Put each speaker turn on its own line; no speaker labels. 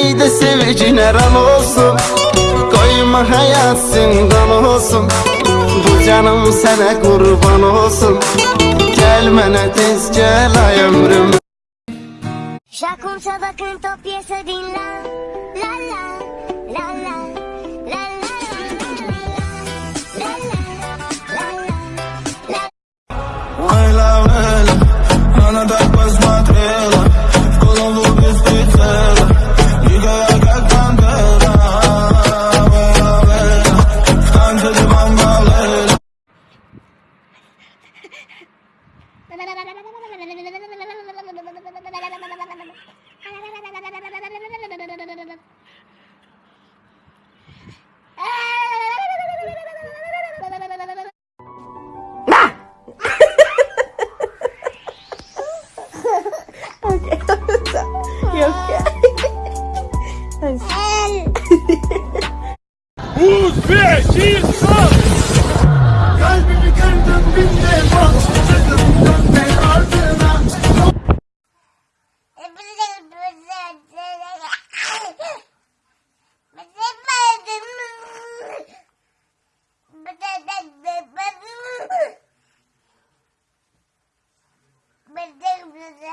Haydi sevicine ram olsun. Koyma hayat zindan olsun. Bu canım sana kurban olsun. Gelmene tez gel ay ömrüm.
Şakum sabakın top yese dinlen La la.
Os petiscos!
Ding.